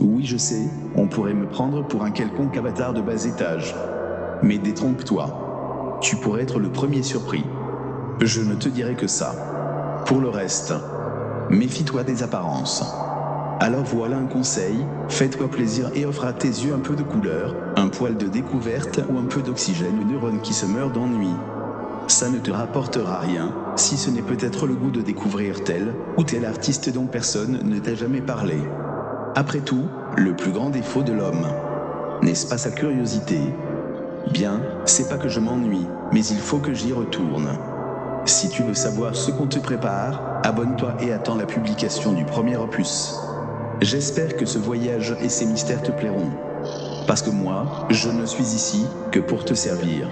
Oui, je sais, on pourrait me prendre pour un quelconque avatar de bas étage. Mais détrompe-toi. Tu pourrais être le premier surpris. Je ne te dirai que ça. Pour le reste, méfie-toi des apparences. Alors voilà un conseil, fais-toi plaisir et offre à tes yeux un peu de couleur, un poil de découverte ou un peu d'oxygène aux neurones qui se meurent d'ennui. Ça ne te rapportera rien, si ce n'est peut-être le goût de découvrir tel ou tel artiste dont personne ne t'a jamais parlé. Après tout, le plus grand défaut de l'homme, n'est-ce pas sa curiosité? Bien, c'est pas que je m'ennuie, mais il faut que j'y retourne. Si tu veux savoir ce qu'on te prépare, abonne-toi et attends la publication du premier opus. J'espère que ce voyage et ses mystères te plairont. Parce que moi, je ne suis ici que pour te servir.